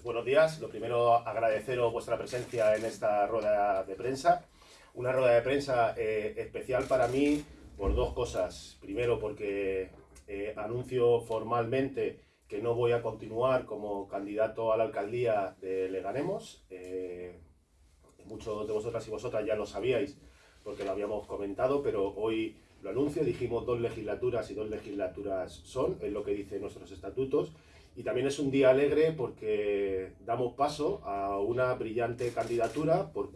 Pues buenos días. Lo primero, agradeceros vuestra presencia en esta rueda de prensa. Una rueda de prensa eh, especial para mí por dos cosas. Primero, porque eh, anuncio formalmente que no voy a continuar como candidato a la alcaldía de Leganemos. Eh, muchos de vosotras y vosotras ya lo sabíais porque lo habíamos comentado, pero hoy lo anuncio. Dijimos dos legislaturas y dos legislaturas son, es lo que dicen nuestros estatutos. Y también es un día alegre porque damos paso a una brillante candidatura por,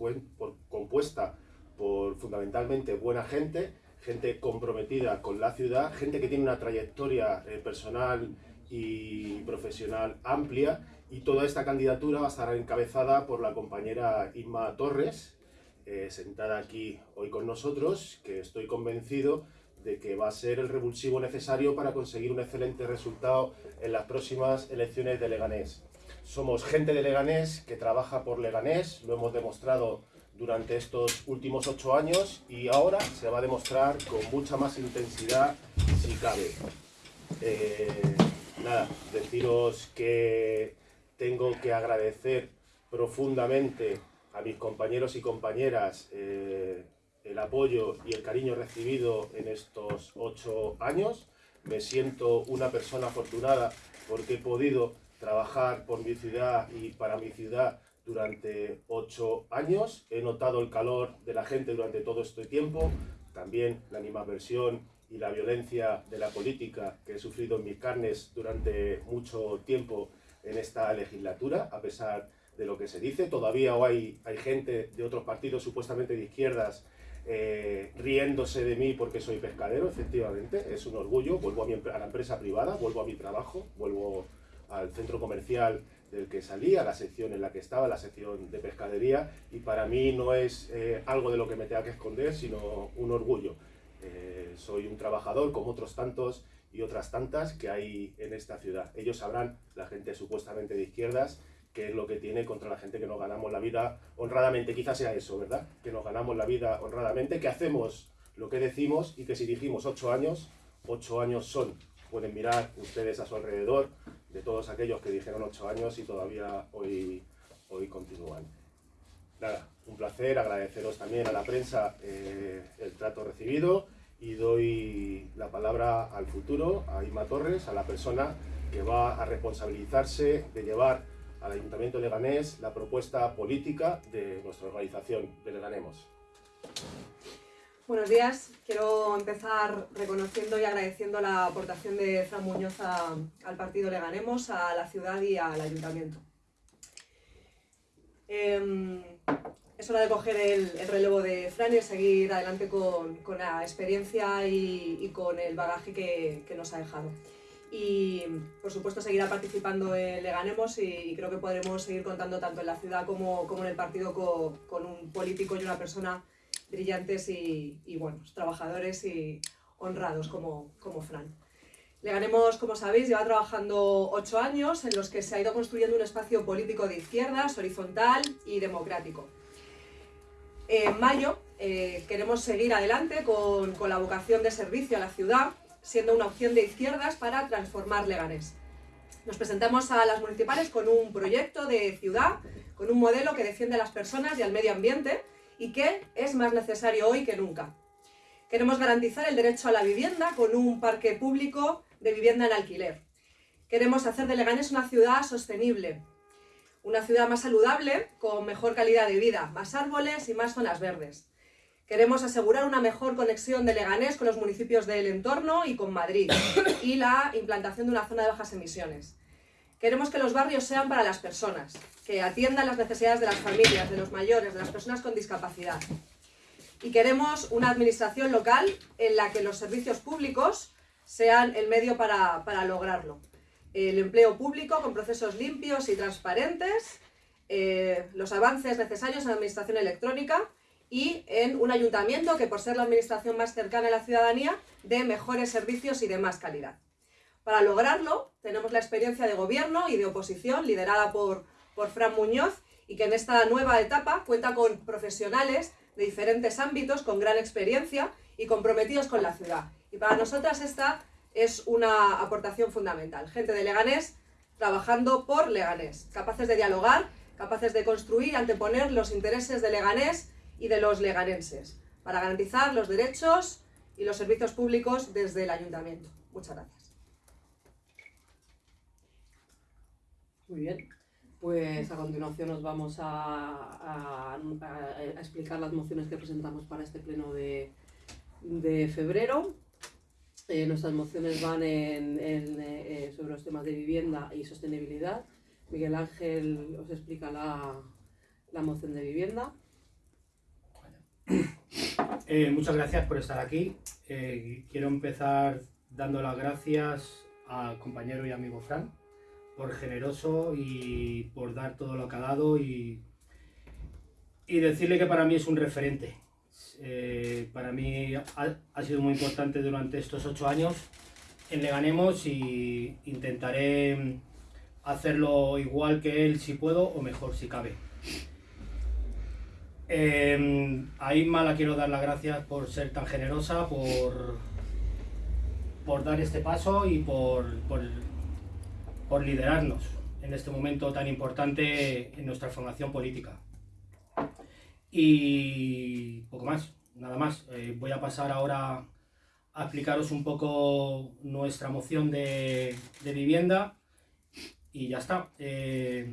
compuesta por fundamentalmente buena gente, gente comprometida con la ciudad, gente que tiene una trayectoria eh, personal y profesional amplia. Y toda esta candidatura va a estar encabezada por la compañera Inma Torres, eh, sentada aquí hoy con nosotros, que estoy convencido de que va a ser el revulsivo necesario para conseguir un excelente resultado en las próximas elecciones de Leganés. Somos gente de Leganés que trabaja por Leganés, lo hemos demostrado durante estos últimos ocho años y ahora se va a demostrar con mucha más intensidad si cabe. Eh, nada, deciros que tengo que agradecer profundamente a mis compañeros y compañeras eh, el apoyo y el cariño recibido en estos ocho años. Me siento una persona afortunada porque he podido trabajar por mi ciudad y para mi ciudad durante ocho años. He notado el calor de la gente durante todo este tiempo, también la animadversión y la violencia de la política que he sufrido en mis carnes durante mucho tiempo en esta legislatura, a pesar de lo que se dice. Todavía hay, hay gente de otros partidos supuestamente de izquierdas eh, riéndose de mí porque soy pescadero, efectivamente, es un orgullo. Vuelvo a, mi, a la empresa privada, vuelvo a mi trabajo, vuelvo al centro comercial del que salí, a la sección en la que estaba, la sección de pescadería, y para mí no es eh, algo de lo que me tenga que esconder, sino un orgullo. Eh, soy un trabajador como otros tantos y otras tantas que hay en esta ciudad. Ellos sabrán, la gente supuestamente de izquierdas, que es lo que tiene contra la gente que nos ganamos la vida honradamente. Quizás sea eso, ¿verdad? Que nos ganamos la vida honradamente, que hacemos lo que decimos y que si dijimos ocho años, ocho años son. Pueden mirar ustedes a su alrededor de todos aquellos que dijeron ocho años y todavía hoy, hoy continúan. Nada, un placer, agradeceros también a la prensa eh, el trato recibido y doy la palabra al futuro, a Ima Torres, a la persona que va a responsabilizarse de llevar al Ayuntamiento de Leganés la propuesta política de nuestra organización de Leganemos. Buenos días. Quiero empezar reconociendo y agradeciendo la aportación de Fran Muñoz al partido Leganemos, a la ciudad y al ayuntamiento. Em, es hora de coger el, relevo de Fran y seguir adelante con, la experiencia y, con el bagaje que nos ha dejado y por supuesto seguirá participando en Le Ganemos y, creo que podremos seguir contando tanto en la ciudad como, como en el partido con, un político y una persona brillantes y, buenos, trabajadores y honrados como, como Fran. Le Ganemos, como sabéis, lleva trabajando ocho años en los que se ha ido construyendo un espacio político de izquierdas, horizontal y democrático. En mayo eh, queremos seguir adelante con, con la vocación de servicio a la ciudad siendo una opción de izquierdas para transformar Leganés. Nos presentamos a las municipales con un proyecto de ciudad, con un modelo que defiende a las personas y al medio ambiente y que es más necesario hoy que nunca. Queremos garantizar el derecho a la vivienda con un parque público de vivienda en alquiler. Queremos hacer de Leganés una ciudad sostenible, una ciudad más saludable, con mejor calidad de vida, más árboles y más zonas verdes. Queremos asegurar una mejor conexión de Leganés con los municipios del entorno y con Madrid y la implantación de una zona de bajas emisiones. Queremos que los barrios sean para las personas, que atiendan las necesidades de las familias, de los mayores, de las personas con discapacidad. Y queremos una administración local en la que los servicios públicos sean el medio para, lograrlo. El empleo público con procesos limpios y transparentes, eh, los avances necesarios en la administración electrónica y en un ayuntamiento que por ser la administración más cercana a la ciudadanía dé mejores servicios y de más calidad. Para lograrlo tenemos la experiencia de gobierno y de oposición liderada por, por Fran Muñoz y que en esta nueva etapa cuenta con profesionales de diferentes ámbitos con gran experiencia y comprometidos con la ciudad. Y para nosotras esta es una aportación fundamental. Gente de Leganés trabajando por Leganés, capaces de dialogar, capaces de construir anteponer los intereses de Leganés y de los leganenses, para garantizar los derechos y los servicios públicos desde el ayuntamiento. Muchas gracias. Muy bien, pues a continuación nos vamos a, explicar las mociones que presentamos para este pleno de, febrero. Eh, nuestras mociones van en, eh, sobre los temas de vivienda y sostenibilidad. Miguel Ángel os explica la, la moción de vivienda. Eh, muchas gracias por estar aquí. quiero empezar dando las gracias al compañero y amigo Fran por generoso y por dar todo lo que ha dado y, y decirle que para mí es un referente. Eh, para mí ha, sido muy importante durante estos ocho años en Le Ganemos y intentaré hacerlo igual que él si puedo o mejor si cabe. Eh, a Inma la quiero dar las gracias por ser tan generosa, por, por dar este paso y por, por por liderarnos en este momento tan importante en nuestra formación política. Y poco más, nada más. Eh, voy a pasar ahora a explicaros un poco nuestra moción de, vivienda y ya está. Eh,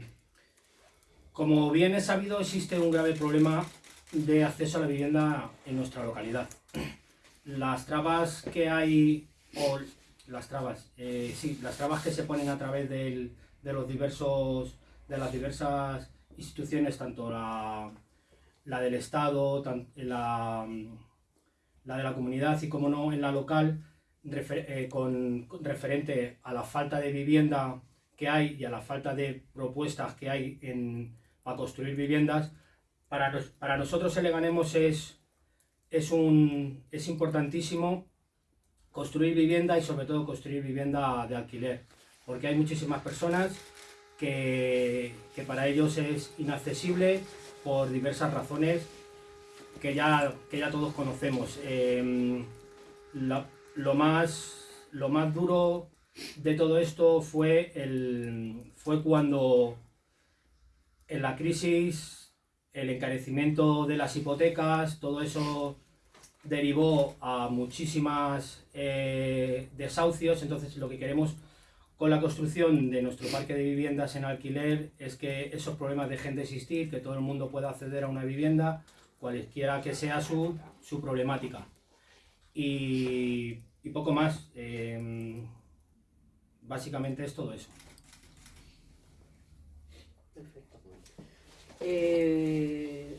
como bien es sabido, existe un grave problema de acceso a la vivienda en nuestra localidad. Las trabas que hay, o las trabas, eh, sí, las trabas que se ponen a través de los diversos, de las diversas instituciones, tanto la, del Estado, la, la de la comunidad y como no en la local, eh, con, referente a la falta de vivienda que hay y a la falta de propuestas que hay en, para construir viviendas, para, para nosotros el Leganemos es, es, un, es importantísimo construir vivienda y sobre todo construir vivienda de alquiler, porque hay muchísimas personas que, para ellos es inaccesible por diversas razones que ya, que ya todos conocemos. Em, lo, más, lo más duro de todo esto fue, el, fue cuando en la crisis, el encarecimiento de las hipotecas, todo eso derivó a muchísimas eh, desahucios, entonces lo que queremos con la construcción de nuestro parque de viviendas en alquiler es que esos problemas dejen de existir, que todo el mundo pueda acceder a una vivienda, cualquiera que sea su, problemática. Y, poco más, em, básicamente es todo eso. Eh,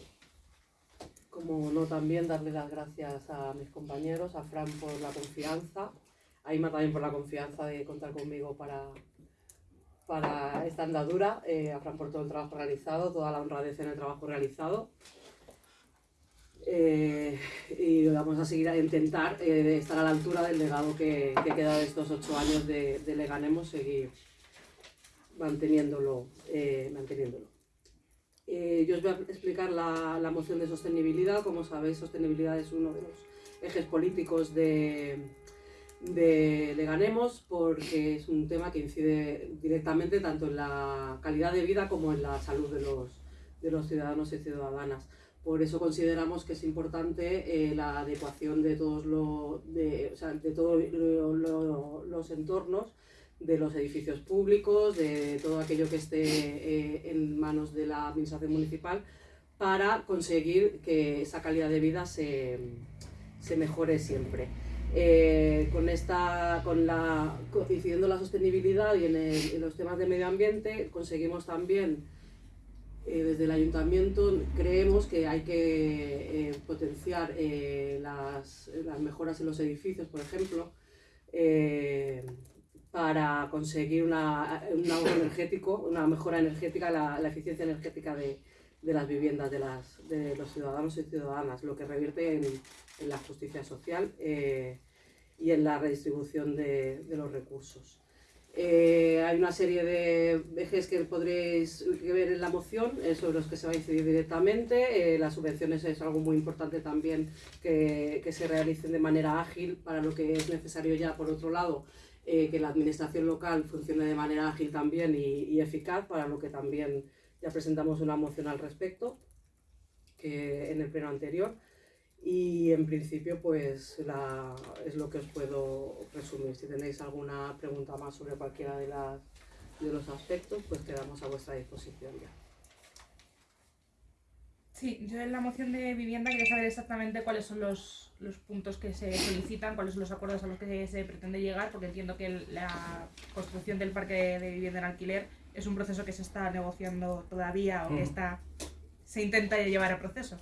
como no también darle las gracias a mis compañeros, a Fran por la confianza, a Ima también por la confianza de contar conmigo para, para esta andadura, eh, a Fran por todo el trabajo realizado, toda la honradez en el trabajo realizado. Eh, y vamos a seguir a intentar estar a la altura del legado que, queda de estos ocho años de, de Leganemos, seguir manteniéndolo. manteniéndolo. Eh, yo os voy a explicar la, moción de sostenibilidad. Como sabéis, sostenibilidad es uno de los ejes políticos de, de, Ganemos porque es un tema que incide directamente tanto en la calidad de vida como en la salud de los, de los ciudadanos y ciudadanas. Por eso consideramos que es importante eh, la adecuación de todos, de, o sea, de todos los entornos de los edificios públicos, de todo aquello que esté eh, en manos de la administración municipal para conseguir que esa calidad de vida se, mejore siempre. Eh, con esta, con la, incidiendo la sostenibilidad y en, los temas de medio ambiente, conseguimos también, eh, desde el ayuntamiento, creemos que hay que potenciar las, las, mejoras en los edificios, por ejemplo, para conseguir una, un ahorro energético, una mejora energética, la, eficiencia energética de, las viviendas de, los ciudadanos y ciudadanas, lo que revierte en, la justicia social eh, y en la redistribución de, los recursos. Eh, hay una serie de ejes que podréis ver en la moción eh, sobre los que se va a incidir directamente. las subvenciones es algo muy importante también que, se realicen de manera ágil para lo que es necesario ya, por otro lado, eh, que la administración local funcione de manera ágil también y, eficaz, para lo que también ya presentamos una moción al respecto que en el pleno anterior. Y en principio, pues la, es lo que os puedo resumir. Si tenéis alguna pregunta más sobre cualquiera de, las, de los aspectos, pues quedamos a vuestra disposición ya. Sí, yo en la moción de vivienda quería saber exactamente cuáles son los, los puntos que se solicitan, cuáles son los acuerdos a los que se pretende llegar, porque entiendo que la construcción del parque de vivienda en alquiler es un proceso que se está negociando todavía o que está se intenta llevar a proceso.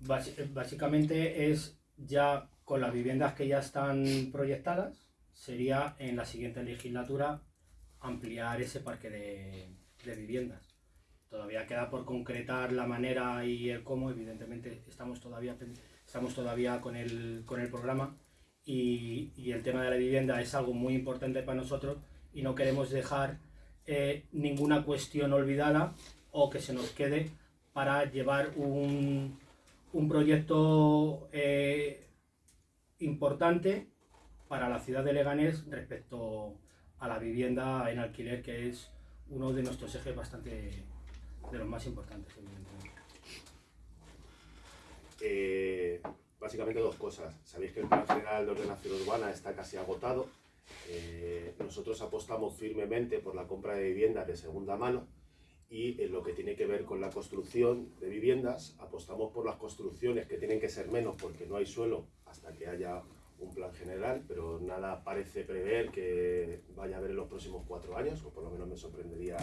básicamente es ya con las viviendas que ya están proyectadas, sería en la siguiente legislatura ampliar ese parque de, de viviendas. Todavía queda por concretar la manera y el cómo, evidentemente estamos todavía estamos todavía con el, con el programa y, el tema de la vivienda es algo muy importante para nosotros y no queremos dejar eh, ninguna cuestión olvidada o que se nos quede para llevar un, un proyecto eh, importante para la ciudad de Leganés respecto a la vivienda en alquiler, que es uno de nuestros ejes bastante de los más importantes, evidentemente. Eh, básicamente dos cosas. Sabéis que el Plan General de Ordenación Urbana está casi agotado. Eh, nosotros apostamos firmemente por la compra de viviendas de segunda mano y en lo que tiene que ver con la construcción de viviendas, apostamos por las construcciones que tienen que ser menos porque no hay suelo hasta que haya un plan general, pero nada parece prever que vaya a haber en los próximos cuatro años, o por lo menos me sorprendería,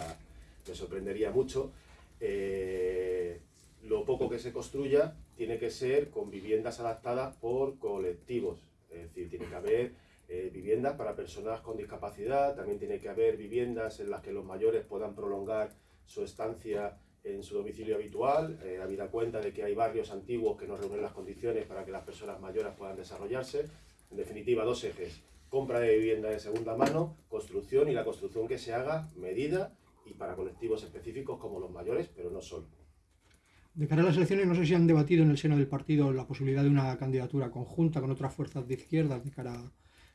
me sorprendería mucho. Eh, lo poco que se construya tiene que ser con viviendas adaptadas por colectivos, es decir, tiene que haber eh, viviendas para personas con discapacidad, también tiene que haber viviendas en las que los mayores puedan prolongar su estancia en su domicilio habitual, eh, habida cuenta de que hay barrios antiguos que no reúnen las condiciones para que las personas mayores puedan desarrollarse. En definitiva, dos ejes, compra de vivienda de segunda mano, construcción y la construcción que se haga medida y para colectivos específicos como los mayores, pero no solo. De cara a las elecciones, no sé si han debatido en el seno del partido la posibilidad de una candidatura conjunta con otras fuerzas de izquierda de cara,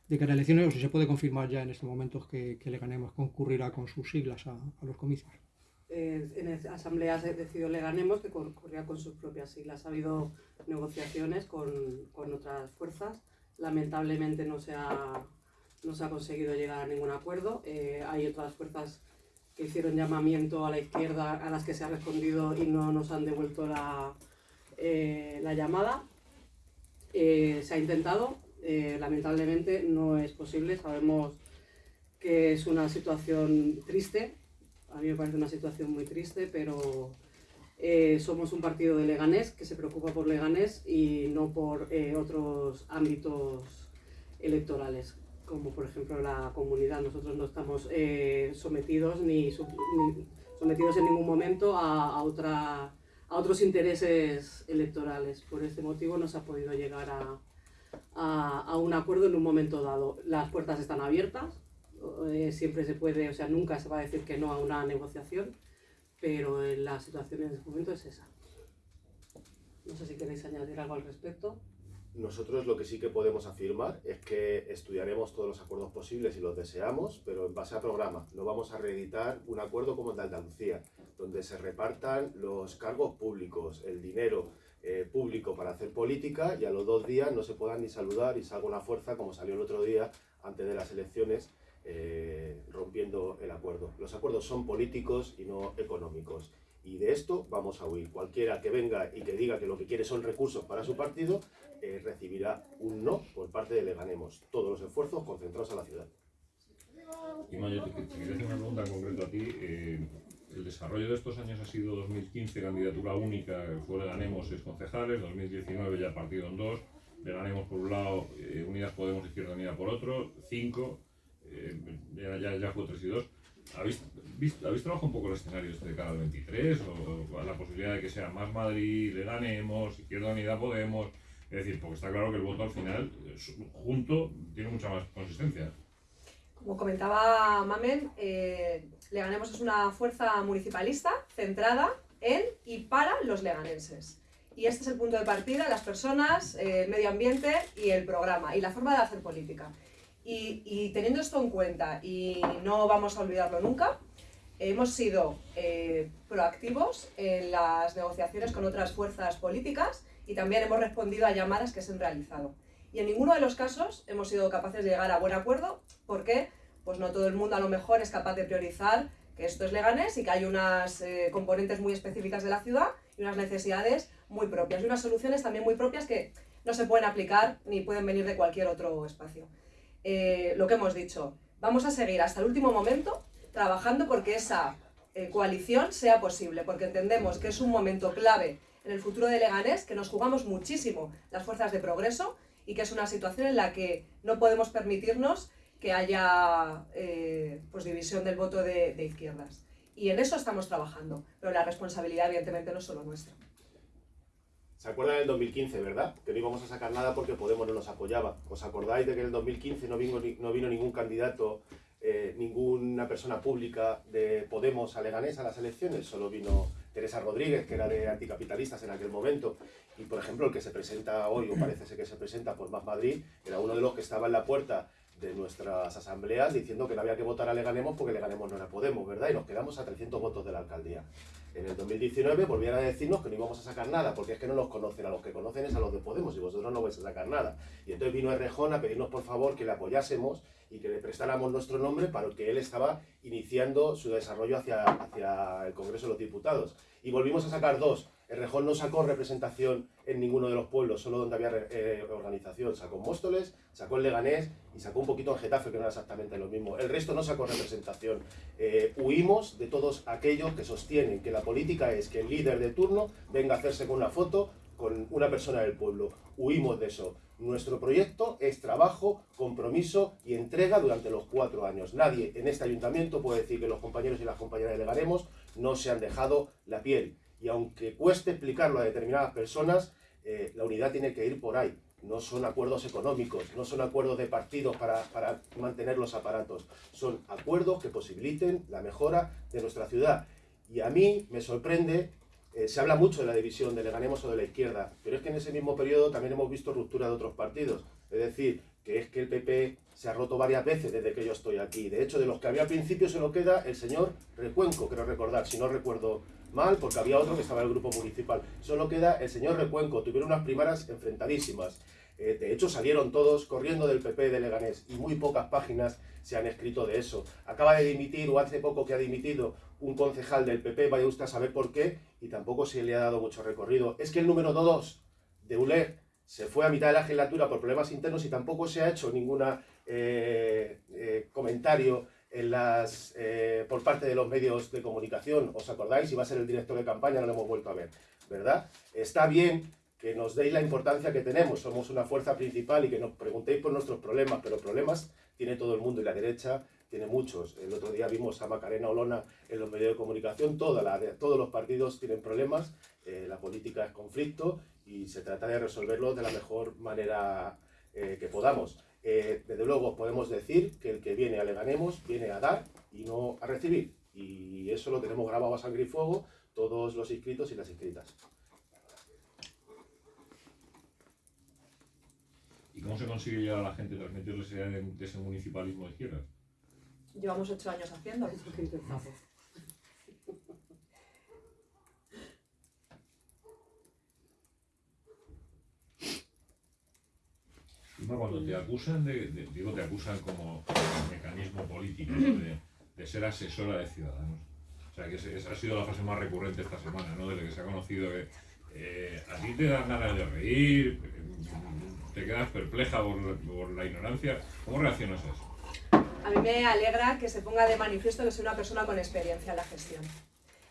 de cara a elecciones, o si se puede confirmar ya en este momento que, que le ganemos concurrirá con sus siglas a, a los comicios. Eh, en la Asamblea se decidió le ganemos que concurría con sus propias siglas. Ha habido negociaciones con, con otras fuerzas. Lamentablemente no se ha, no se ha conseguido llegar a ningún acuerdo. Eh, hay otras fuerzas que hicieron llamamiento a la izquierda a las que se ha respondido y no nos han devuelto la, eh, la llamada. Eh, se ha intentado, eh, lamentablemente no es posible, sabemos que es una situación triste, a mí me parece una situación muy triste, pero somos un partido de Leganés que se preocupa por Leganés y no por otros ámbitos electorales como por ejemplo la comunidad. Nosotros no estamos eh, sometidos ni, sometidos en ningún momento a, otra, a otros intereses electorales. Por este motivo no se ha podido llegar a, a, un acuerdo en un momento dado. Las puertas están abiertas, eh, siempre se puede, o sea, nunca se va a decir que no a una negociación, pero la situación en este momento es esa. No sé si queréis añadir algo al respecto. Nosotros lo que sí que podemos afirmar es que estudiaremos todos los acuerdos posibles y los deseamos, pero en base a programa. No vamos a reeditar un acuerdo como el de Andalucía, donde se repartan los cargos públicos, el dinero eh, público para hacer política y a los dos días no se puedan ni saludar y salga una fuerza como salió el otro día antes de las elecciones eh, rompiendo el acuerdo. Los acuerdos son políticos y no económicos. Y de esto vamos a huir. Cualquiera que venga y que diga que lo que quiere son recursos para su partido, eh, recibirá un no por parte de Leganemos. Todos los esfuerzos concentrados a la ciudad. Y Mayo, te, quería hacer una pregunta concreta a ti. Eh, el desarrollo de estos años ha sido 2015, candidatura única, fue Leganemos seis concejales, 2019 ya partido en dos, Leganemos por un lado, eh, Unidas Podemos Izquierda Unida por otro, cinco, ya, ya, ya fue tres y dos. ¿Habéis, visto, ¿Habéis trabajado un poco el escenario este de cara al 23? ¿O, la posibilidad de que sea más Madrid, le ganemos, Izquierda Unida Podemos? Es decir, porque está claro que el voto al final, junto, tiene mucha más consistencia. Como comentaba Mamen, eh, Leganemos es una fuerza municipalista centrada en y para los leganenses. Y este es el punto de partida, las personas, el medio ambiente y el programa y la forma de hacer política. Y, teniendo esto en cuenta, y no vamos a olvidarlo nunca, hemos sido eh, proactivos en las negociaciones con otras fuerzas políticas y también hemos respondido a llamadas que se han realizado. Y en ninguno de los casos hemos sido capaces de llegar a buen acuerdo porque pues no todo el mundo a lo mejor es capaz de priorizar que esto es Leganés y que hay unas eh, componentes muy específicas de la ciudad y unas necesidades muy propias y unas soluciones también muy propias que no se pueden aplicar ni pueden venir de cualquier otro espacio. Eh, lo que hemos dicho, vamos a seguir hasta el último momento trabajando porque esa eh, coalición sea posible, porque entendemos que es un momento clave en el futuro de Leganés, que nos jugamos muchísimo las fuerzas de progreso y que es una situación en la que no podemos permitirnos que haya eh, pues división del voto de, de, izquierdas. Y en eso estamos trabajando, pero la responsabilidad evidentemente no es solo nuestra. ¿Se acuerdan del 2015, verdad? Que no íbamos a sacar nada porque Podemos no nos apoyaba. ¿Os acordáis de que en el 2015 no vino, no vino ningún candidato, eh, ninguna persona pública de Podemos a Leganés a las elecciones? Solo vino Teresa Rodríguez, que era de anticapitalistas en aquel momento. Y, por ejemplo, el que se presenta hoy, o parece ser que se presenta por Más Madrid, era uno de los que estaba en la puerta de nuestras asambleas diciendo que no había que votar a Leganemos porque Leganemos no la Podemos, ¿verdad? Y nos quedamos a 300 votos de la alcaldía. En el 2019 volvieron a decirnos que no íbamos a sacar nada, porque es que no nos conocen, a los que conocen es a los de Podemos y vosotros no vais a sacar nada. Y entonces vino Errejón a pedirnos por favor que le apoyásemos y que le prestáramos nuestro nombre para el que él estaba iniciando su desarrollo hacia, hacia el Congreso de los Diputados. Y volvimos a sacar dos, el Rejón no sacó representación en ninguno de los pueblos, solo donde había eh, organización. Sacó Móstoles, sacó el Leganés y sacó un poquito en Getafe, que no era exactamente lo mismo. El resto no sacó representación. Eh, huimos de todos aquellos que sostienen que la política es que el líder de turno venga a hacerse con una foto con una persona del pueblo. Huimos de eso. Nuestro proyecto es trabajo, compromiso y entrega durante los cuatro años. Nadie en este ayuntamiento puede decir que los compañeros y las compañeras de Leganemos no se han dejado la piel y aunque cueste explicarlo a determinadas personas, eh, la unidad tiene que ir por ahí. No son acuerdos económicos, no son acuerdos de partidos para, mantener los aparatos, son acuerdos que posibiliten la mejora de nuestra ciudad. Y a mí me sorprende, eh, se habla mucho de la división de Leganemos o de la izquierda, pero es que en ese mismo periodo también hemos visto ruptura de otros partidos. Es decir, que es que el PP se ha roto varias veces desde que yo estoy aquí. De hecho, de los que había al principio se lo queda el señor Recuenco, quiero recordar, si no recuerdo mal, porque había otro que estaba en el grupo municipal. Solo queda el señor Recuenco, tuvieron unas primeras enfrentadísimas. Eh, de hecho, salieron todos corriendo del PP de Leganés y muy pocas páginas se han escrito de eso. Acaba de dimitir, o hace poco que ha dimitido, un concejal del PP, vaya usted a saber por qué, y tampoco se le ha dado mucho recorrido. Es que el número 2 de ULER se fue a mitad de la legislatura por problemas internos y tampoco se ha hecho ningún eh, eh, comentario en las, eh, por parte de los medios de comunicación. ¿Os acordáis? Iba a ser el director de campaña, no lo hemos vuelto a ver, ¿verdad? Está bien que nos deis la importancia que tenemos, somos una fuerza principal y que nos preguntéis por nuestros problemas, pero problemas tiene todo el mundo y la derecha tiene muchos. El otro día vimos a Macarena Olona en los medios de comunicación, toda todos los partidos tienen problemas, la política es conflicto y se trata de resolverlo de la mejor manera eh, que podamos. Eh, desde luego podemos decir que el que viene a Leganemos viene a dar y no a recibir. Y eso lo tenemos grabado a sangre y fuego todos los inscritos y las inscritas. ¿Y cómo se consigue llegar a la gente transmitirles ese municipalismo de izquierda? Llevamos ocho años haciendo. Cuando te acusan de, digo, te acusan como mecanismo político de, ser asesora de ciudadanos. O sea, que esa ha sido la frase más recurrente esta semana, ¿no? Desde que se ha conocido que eh, a ti te dan ganas de reír, te quedas perpleja por, la ignorancia. ¿Cómo reaccionas a eso? A mí me alegra que se ponga de manifiesto que soy una persona con experiencia en la gestión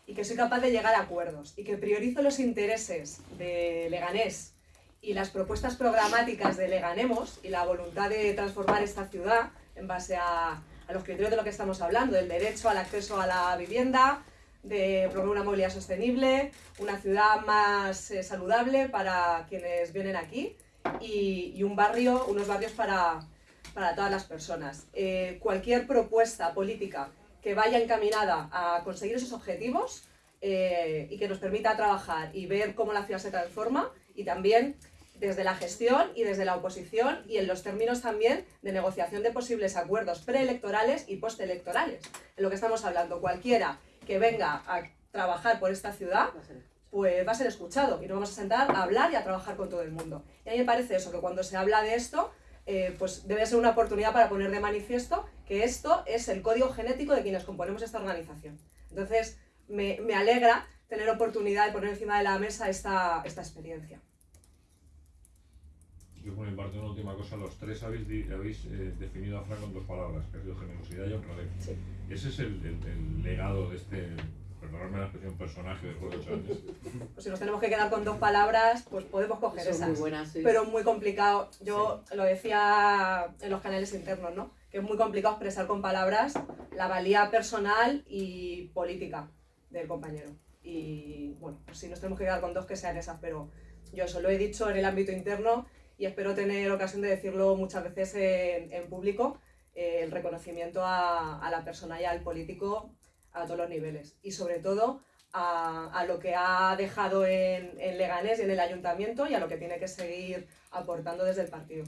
y que soy capaz de llegar a acuerdos y que priorizo los intereses de Leganés y las propuestas programáticas de Leganemos y la voluntad de transformar esta ciudad en base a, los criterios de lo que estamos hablando, del derecho al acceso a la vivienda, de promover una movilidad sostenible, una ciudad más eh, saludable para quienes vienen aquí y, un barrio, unos barrios para, todas las personas. Eh, cualquier propuesta política que vaya encaminada a conseguir esos objetivos eh, y que nos permita trabajar y ver cómo la ciudad se transforma y también desde la gestión y desde la oposición y en los términos también de negociación de posibles acuerdos preelectorales y postelectorales. En lo que estamos hablando, cualquiera que venga a trabajar por esta ciudad, pues va a ser escuchado y nos vamos a sentar a hablar y a trabajar con todo el mundo. Y a mí me parece eso, que cuando se habla de esto, eh, pues debe ser una oportunidad para poner de manifiesto que esto es el código genético de quienes componemos esta organización. Entonces, me, me alegra tener oportunidad de poner encima de la mesa esta, esta experiencia. Yo por mi parte una última cosa, los tres habéis, habéis eh, definido a Fran con dos palabras, que ha sido generosidad y honradez. Sí. Ese es el, el- el legado de este, perdonadme la expresión, personaje después de ocho años. Pues si nos tenemos que quedar con dos palabras, pues podemos coger Son esas. muy buenas, sí. pero muy complicado. Yo lo decía en los canales internos, ¿no? Que es muy complicado expresar con palabras la valía personal y política del compañero. Y bueno, pues si nos tenemos que quedar con dos que sean esas, pero yo eso lo he dicho en el ámbito interno y espero tener ocasión de decirlo muchas veces en, público, eh, el reconocimiento a, la persona y al político a todos los niveles. Y sobre todo a, lo que ha dejado en Leganés y en el ayuntamiento y a lo que tiene que seguir aportando desde el partido.